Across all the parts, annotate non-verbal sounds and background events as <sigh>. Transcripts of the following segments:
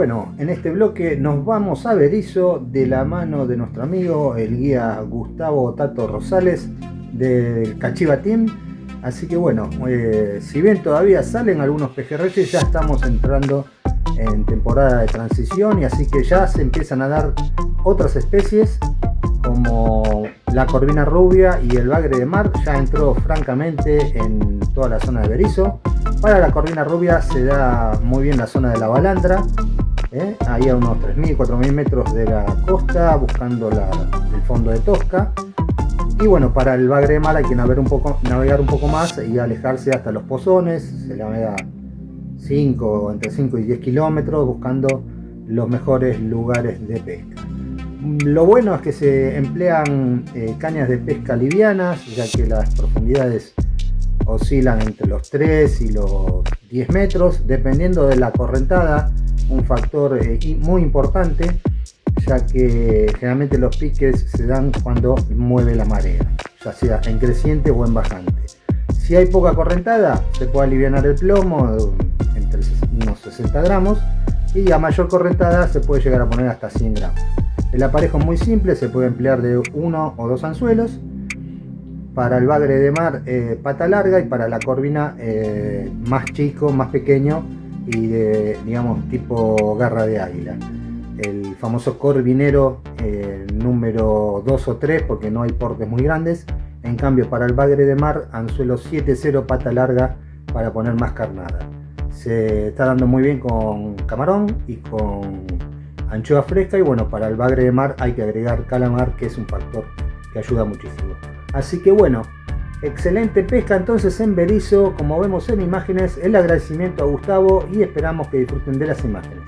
bueno, en este bloque nos vamos a Berizo de la mano de nuestro amigo, el guía Gustavo Tato Rosales del Cachiva Team. Así que bueno, eh, si bien todavía salen algunos pejerreyes, ya estamos entrando en temporada de transición y así que ya se empiezan a dar otras especies como la corvina rubia y el bagre de mar ya entró francamente en toda la zona de Berizo. Para la corvina rubia se da muy bien la zona de la balandra, ¿eh? ahí a unos 3.000, 4.000 metros de la costa, buscando el fondo de Tosca. Y bueno, para el bagre de mar hay que navegar un poco, navegar un poco más y alejarse hasta los pozones, se navega 5, entre 5 y 10 kilómetros buscando los mejores lugares de pesca. Lo bueno es que se emplean eh, cañas de pesca livianas, ya que las profundidades oscilan entre los 3 y los 10 metros, dependiendo de la correntada, un factor eh, muy importante, ya que generalmente los piques se dan cuando mueve la marea, ya sea en creciente o en bajante. Si hay poca correntada, se puede aliviar el plomo entre unos 60 gramos y a mayor correntada se puede llegar a poner hasta 100 gramos. El aparejo es muy simple, se puede emplear de uno o dos anzuelos. Para el bagre de mar, eh, pata larga y para la corvina, eh, más chico, más pequeño y de, digamos, tipo garra de águila. El famoso corvinero eh, número 2 o 3, porque no hay portes muy grandes. En cambio, para el bagre de mar, anzuelo 7-0 pata larga para poner más carnada. Se está dando muy bien con camarón y con anchoa fresca y bueno, para el bagre de mar hay que agregar calamar que es un factor que ayuda muchísimo. Así que bueno, excelente pesca entonces en Berizo, como vemos en imágenes, el agradecimiento a Gustavo y esperamos que disfruten de las imágenes.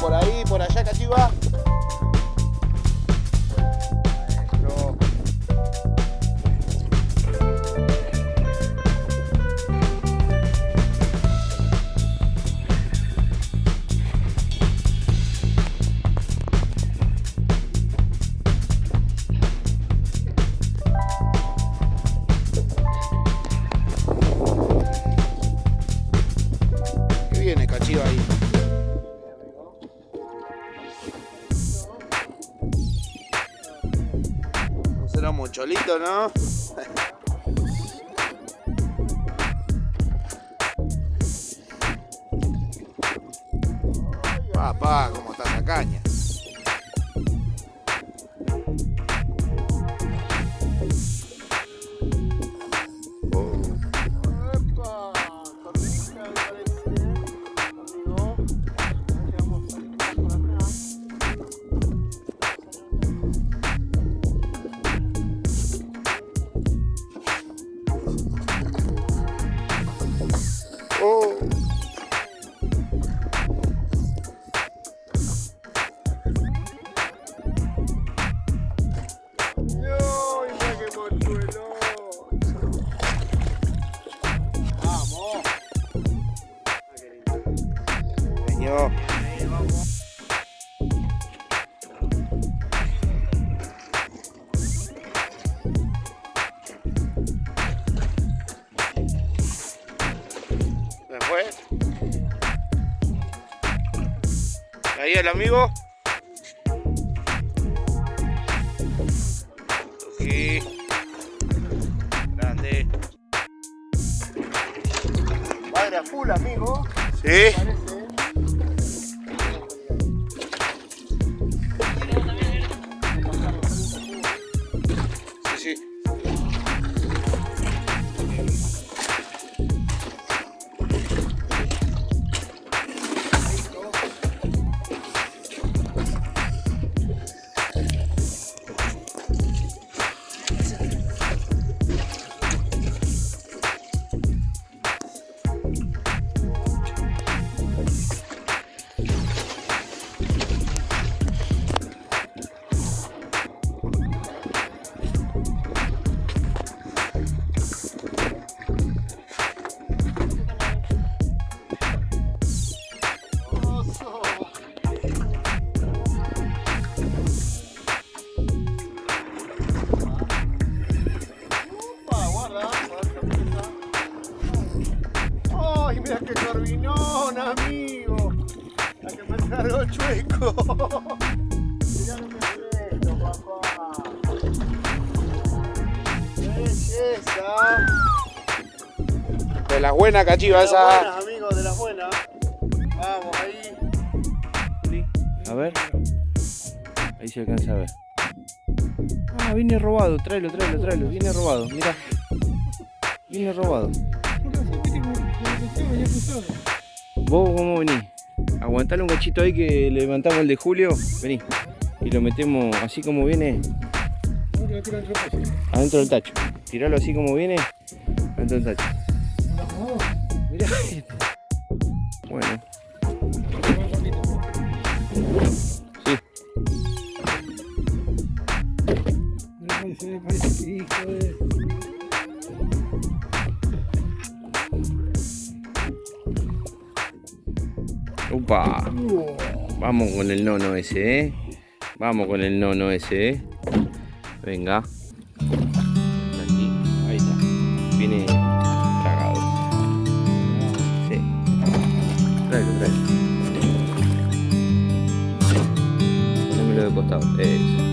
Por ahí, por allá, cachiva. ¿Qué cholito, ¿no? <laughs> Papá, cómo está la caña. Ahí el amigo. Grande. Padre a full, amigo. Sí. De las buenas cachivas De las buenas, amigos, de las buenas. Vamos, ahí. A ver. Ahí se alcanza a ver. Ah, viene robado. Tráelo, tráelo, tráelo. Viene robado. Mira. Viene robado. ¿Vos cómo venís? Aguantale un cachito ahí que levantamos el de Julio. Vení. Y lo metemos así como viene. Adentro del tacho. Tiralo así como viene. Adentro del tacho. Mirá. Bueno. Sí. Upa. Vamos con el nono ese, ¿eh? Vamos con el nono ese, ¿eh? Venga. Aquí. Ahí está. Viene tragado. Sí. Tráelo, tráelo. Ponémelo de costado. Eso.